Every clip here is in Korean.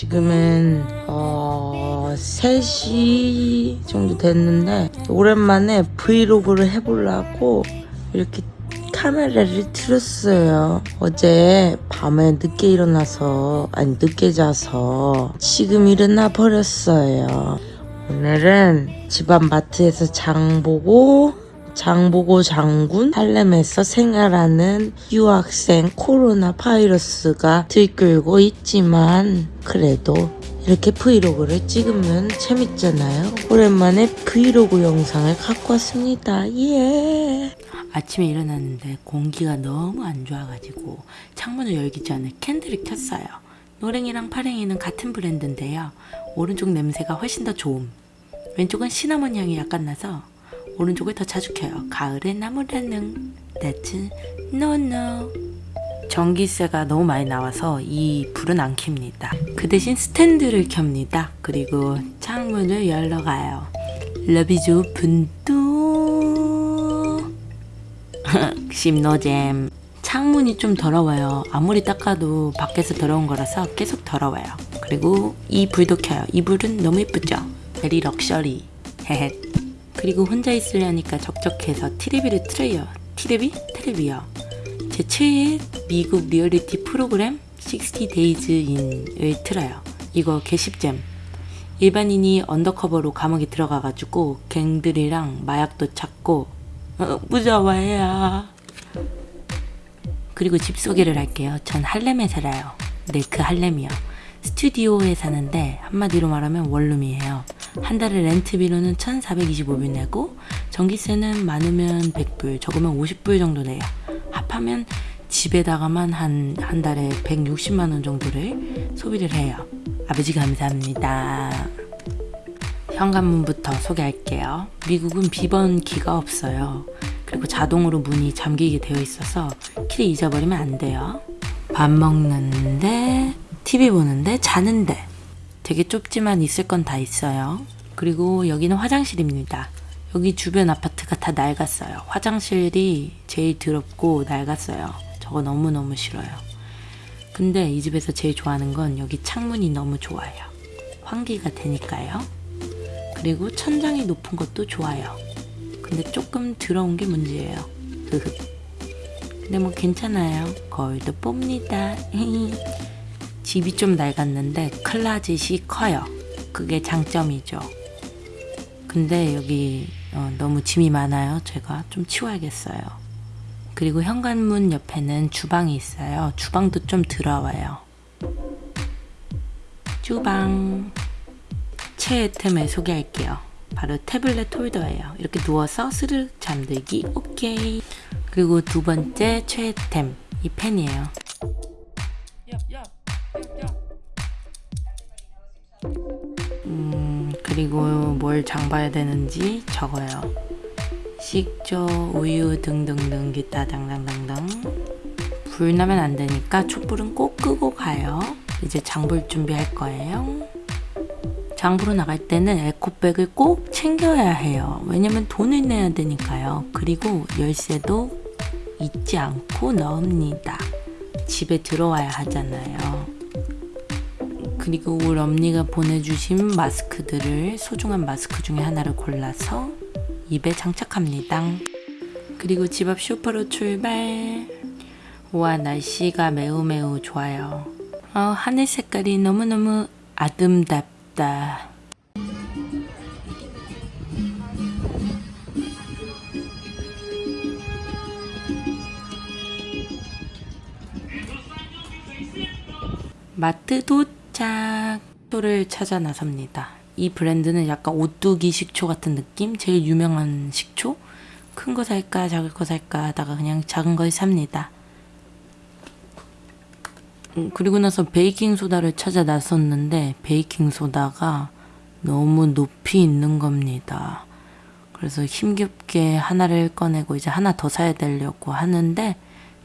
지금은 어 3시 정도 됐는데 오랜만에 브이로그를 해보려고 이렇게 카메라를 틀었어요. 어제 밤에 늦게 일어나서 아니 늦게 자서 지금 일어나 버렸어요. 오늘은 집안 마트에서 장 보고 장 보고 장군 할렘에서 생활하는 유학생 코로나 바이러스가 들끓고 있지만 그래도 이렇게 브이로그를 찍으면 재밌잖아요. 오랜만에 브이로그 영상을 갖고 왔습니다. 예. 아침에 일어났는데 공기가 너무 안 좋아가지고 창문을 열기 전에 캔들을 켰어요. 노랭이랑 파랭이는 같은 브랜드인데요. 오른쪽 냄새가 훨씬 더 좋음. 왼쪽은 시나몬 향이 약간 나서 오른쪽을 더 자주 켜요. 가을의 나무라는 That's no no. 전기세가 너무 많이 나와서 이 불은 안 켭니다. 그 대신 스탠드를 켭니다. 그리고 창문을 열러 가요. 러비주 분뚜 십노잼 창문이 좀 더러워요. 아무리 닦아도 밖에서 더러운 거라서 계속 더러워요. 그리고 이 불도 켜요. 이 불은 너무 예쁘죠? very luxury. 헤헤. 그리고 혼자 있으려니까 적적해서 티레비를 틀어요. 티레비? 테레비요. 제 최애 미국 리얼리티 프로그램 60 Days In을 틀어요. 이거 개십잼. 일반인이 undercover로 감옥에 들어가가지고 갱들이랑 마약도 찾고 어, 무서워해요. 그리고 집 소개를 할게요. 전 할렘에 살아요. 네, 그 할렘이요. 스튜디오에 사는데 한마디로 말하면 원룸이에요. 한 달에 렌트비로는 1,425불 내고 전기세는 많으면 100불, 적으면 50불 정도 내요. 합하면 집에다가만 한, 한 달에 160만 원 정도를 소비를 해요. 아버지 감사합니다. 현관문부터 소개할게요. 미국은 비번키가 없어요. 그리고 자동으로 문이 잠기게 되어 있어서 키를 잊어버리면 안 돼요. 밥 먹는데, TV 보는데, 자는데. 되게 좁지만 있을 건 다 있어요. 그리고 여기는 화장실입니다. 여기 주변 아파트가 다 낡았어요. 화장실이 제일 더럽고 낡았어요. 저거 너무너무 싫어요. 근데 이 집에서 제일 좋아하는 건 여기 창문이 너무 좋아요. 환기가 되니까요. 그리고 천장이 높은 것도 좋아요. 근데 조금 더러운 게 문제예요. 근데 뭐 괜찮아요. 거울도 봅니다. 집이 좀 낡았는데 클라짓이 커요. 그게 장점이죠. 근데 여기 어, 너무 짐이 많아요. 제가 좀 치워야겠어요. 그리고 현관문 옆에는 주방이 있어요. 주방도 좀 더러워요. 주방 최애 템을 소개할게요. 바로 태블릿 홀더예요. 이렇게 누워서 스르륵 잠들기 오케이. 그리고 두 번째 최애 템 이 펜이에요. 음, 그리고 뭘 장봐야 되는지 적어요. 식초, 우유 등등등 기타 당당당당 불 나면 안 되니까 촛불은 꼭 끄고 가요. 이제 장볼 준비할 거예요. 장보러 나갈 때는 에코백을 꼭 챙겨야 해요. 왜냐면 돈을 내야 되니까요. 그리고 열쇠도 잊지 않고 넣습니다. 집에 들어와야 하잖아요. 그리고 우리 엄니가 보내주신 마스크들을 소중한 마스크 중에 하나를 골라서 입에 장착합니다. 그리고 집앞 쇼파로 출발. 와 날씨가 매우 매우 좋아요. 어, 하늘 색깔이 너무너무 아름답다. 마트 도 착! 식초를 찾아 나섭니다. 이 브랜드는 약간 오뚜기 식초 같은 느낌? 제일 유명한 식초? 큰 거 살까 작은 거 살까 하다가 그냥 작은 걸 삽니다. 음, 그리고 나서 베이킹 소다를 찾아 나섰는데 베이킹 소다가 너무 높이 있는 겁니다. 그래서 힘겹게 하나를 꺼내고 이제 하나 더 사야 되려고 하는데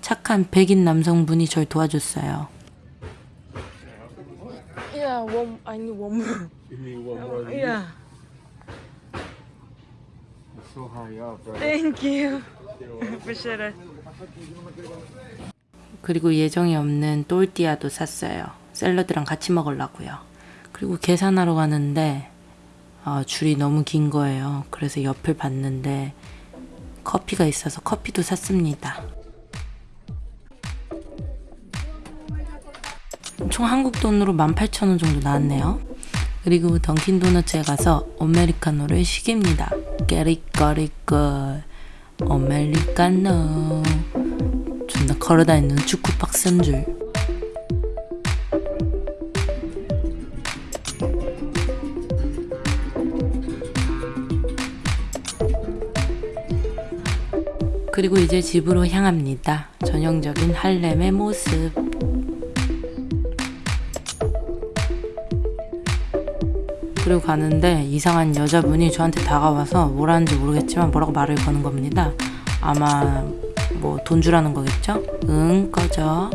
착한 백인 남성분이 절 도와줬어요. Yeah, one. I need one more. You need one more? Yeah. It's so high up, right? Thank you. Appreciate it. 그리고 예정이 없는 똘띠아도 샀어요. 샐러드랑 같이 먹으려고요. 그리고 계산하러 가는데 아, 줄이 너무 긴 거예요. 그래서 옆을 봤는데 커피가 있어서 커피도 샀습니다. 총 한국 돈으로 18,000원 정도 나왔네요. 그리고 던킨 도너츠에 가서 아메리카노를 시킵니다. 깨리꺼리꺼 아메리카노 존나 걸어다니는 축구 박스인 줄. 그리고 이제 집으로 향합니다. 전형적인 할렘의 모습. 그리고 가는데 이상한 여자분이 저한테 다가와서 뭐라는지 모르겠지만 뭐라고 말을 거는 겁니다. 아마 뭐 돈 주라는 거겠죠? 응, 꺼져.